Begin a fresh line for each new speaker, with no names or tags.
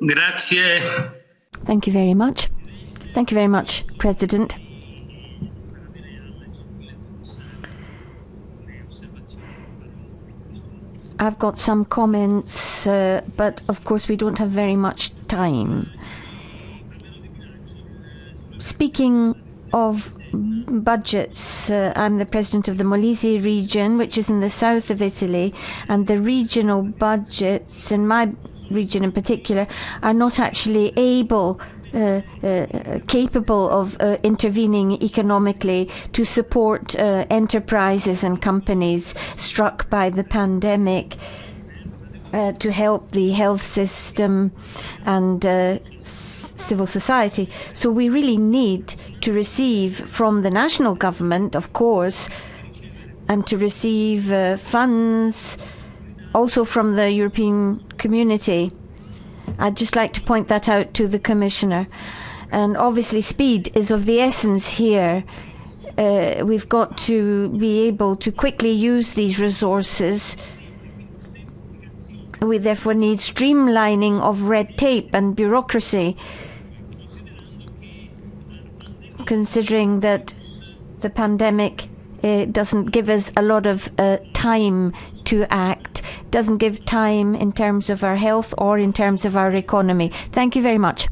Grazie.
Thank you very much. Thank you very much, President. I've got some comments, uh, but of course we don't have very much time. Speaking of budgets, uh, I'm the president of the Molise region, which is in the south of Italy, and the regional budgets in my region in particular are not actually able uh, uh, capable of uh, intervening economically to support uh, enterprises and companies struck by the pandemic. Uh, to help the health system and uh, civil society. So we really need to receive from the national government, of course, and to receive uh, funds also from the European community. I'd just like to point that out to the Commissioner. And obviously, speed is of the essence here. Uh, we've got to be able to quickly use these resources. We therefore need streamlining of red tape and bureaucracy, considering that the pandemic uh, doesn't give us a lot of uh, time to act, doesn't give time in terms of our health or in terms of our economy. Thank you very much.